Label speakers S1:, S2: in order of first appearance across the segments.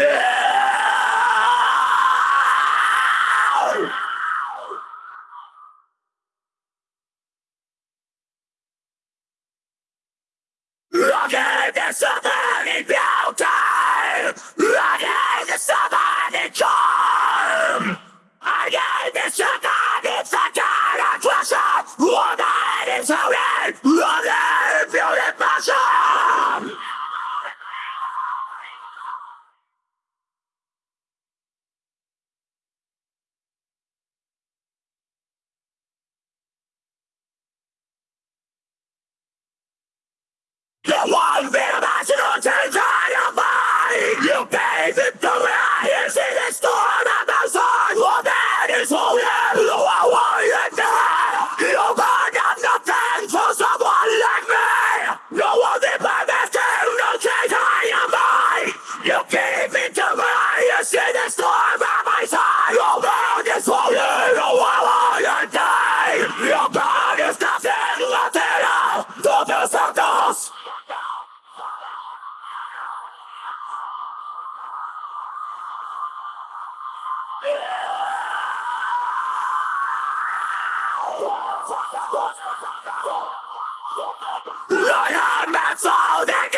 S1: I gave you somebody beauty I gave you somebody charm I gave somebody second attraction Woman is holy Other You it me, I see the storm of the sun Well that is who you I am that's all that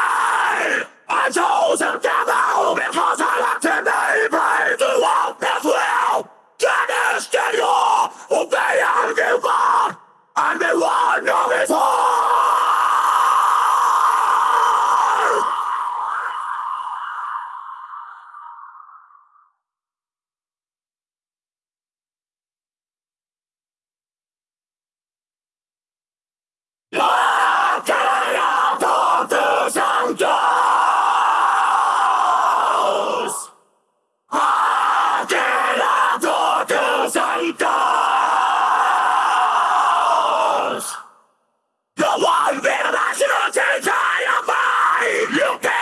S1: of the sun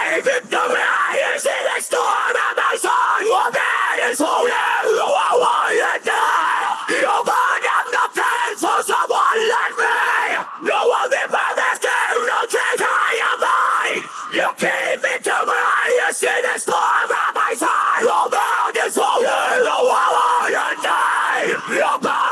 S1: Leave to me, is it next time and my son will be is holy, who I want to for someone like me. No one in my last game, no I am I. You keep me to me, is it next time and my son will be is holy, who I want